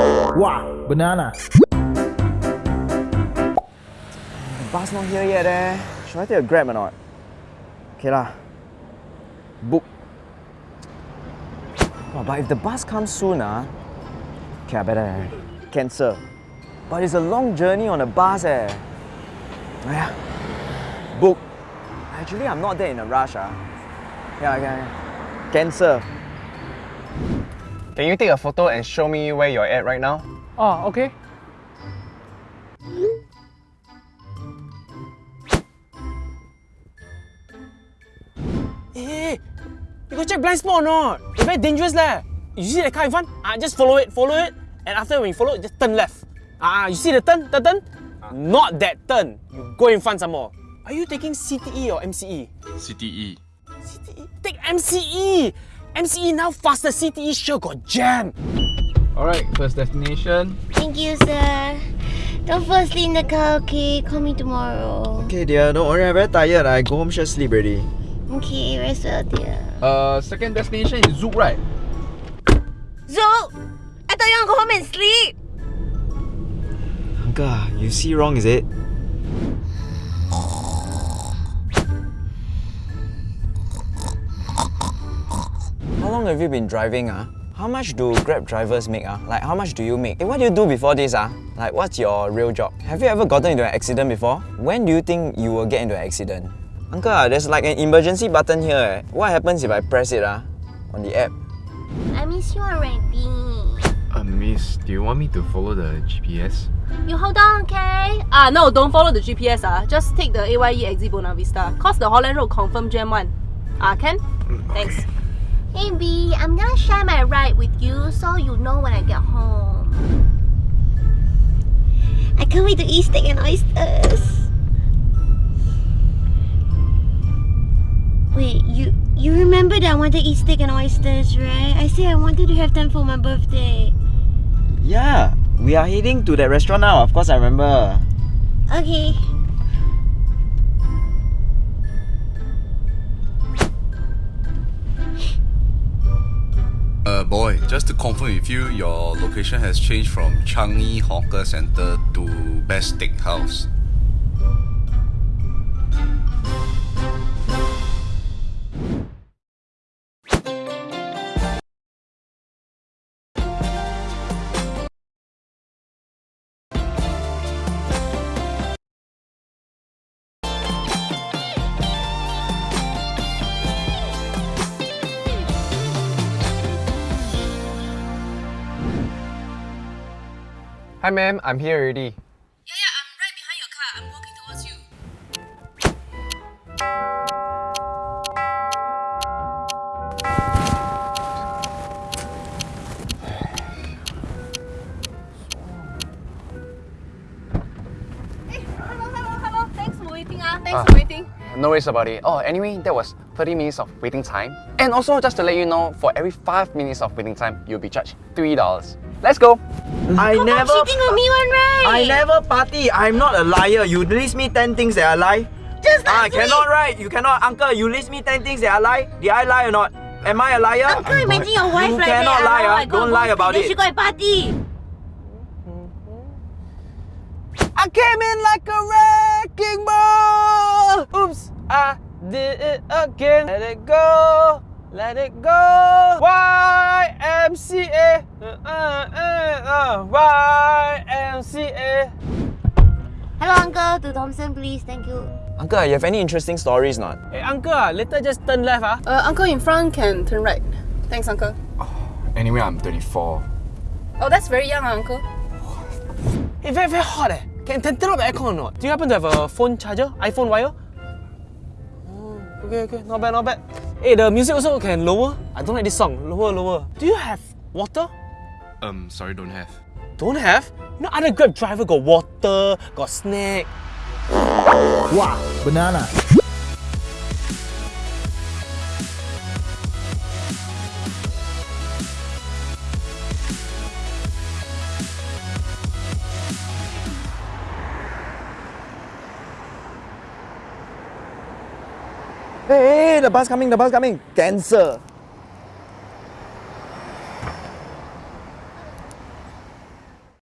Wow, banana. The bus not here yet eh. Should I take a grab or not? Okay lah. Book. Oh, but if the bus comes soon ah, okay I better cancel. But it's a long journey on a bus eh. Yeah. Book. Actually, I'm not there in a rush ah. Yeah, yeah, yeah. Cancel. Can you take a photo and show me where you're at right now? Oh, okay. Hey, you go check blind spot or not? It's very dangerous leh. You see the car in front? Ah, just follow it, follow it. And after when you follow, just turn left. Ah, you see the turn, the turn? Not that turn. You go in front some more. Are you taking CTE or MCE? CTE. CTE? Take MCE! MCE now faster, CTE sure got jam. Alright, first destination. Thank you, sir. Don't fall asleep in the car, okay? Call me tomorrow. Okay dear, don't worry, I'm very tired. I go home just sleep already. Okay, rest well, dear. Uh, second destination is Zouk, right? Zoe! I thought you want to go home and sleep! Uncle, you see wrong is it? How long have you been driving ah? How much do Grab drivers make ah? Like how much do you make? Hey, what do you do before this ah? Like what's your real job? Have you ever gotten into an accident before? When do you think you will get into an accident? Uncle, ah, there's like an emergency button here. eh. What happens if I press it ah? On the app? I miss you already. Uh, miss, do you want me to follow the GPS? You hold on, okay? Ah, no, don't follow the GPS. Ah. Just take the AYE exit Buona Vista. Cause the Holland Road confirm jam one. Ah, can? Thanks. Hey B, I'm gonna share my ride with you so you know when I get home. I can't wait to eat steak and oysters. Wait, you you remember that I wanted to eat steak and oysters, right? I said I wanted to have them for my birthday. Yeah, we are heading to that restaurant now. Of course, I remember. Okay. Just to confirm with you, your location has changed from Changi Hawker Center to Best Steakhouse. Hi ma'am, I'm here already. Yeah, yeah, I'm right behind your car. I'm walking towards you. Hey, hello, hello, hello. Thanks for waiting. Ah, thanks Ah. for waiting. No worries about it. Oh, anyway, that was 30 minutes of waiting time. And also, just to let you know, for every 5 minutes of waiting time, you'll be charged $3. Let's go! I Come on, never. cheating on me one right? I never party. I'm not a liar. You list me 10 things that I lie. Just Ah, last cannot week. right. You cannot. Uncle, you list me 10 things that I lie. Did I lie or not? Am I a liar? Uncle, imagine your wife You like cannot that. lie, oh, ah. Don't lie about then it. She go and party. I came in like a wrecking ball. Oops, I did it again. Let it go, let it go. YMCA, uh, uh, uh, uh, YMCA. Hello, uncle. To Thomson, please. Thank you. Uncle, you have any interesting stories not? Hey, uncle, ah, later just turn left ah. Uh, uncle in front can turn right. Thanks, uncle. Anyway, I'm 34. Oh, that's very young, ah, uncle. Hey, very very hot eh. Can, can turn off the aircon or not? Do you happen to have a phone charger? iPhone wire? Okay, okay, not bad, not bad. Hey, the music also can lower. I don't like this song. Lower, lower. Do you have water? Um, sorry, don't have. Don't have? You know, other Grab driver got water, got snack. Wow, banana. Hey, the bus coming, the bus coming. Cancel.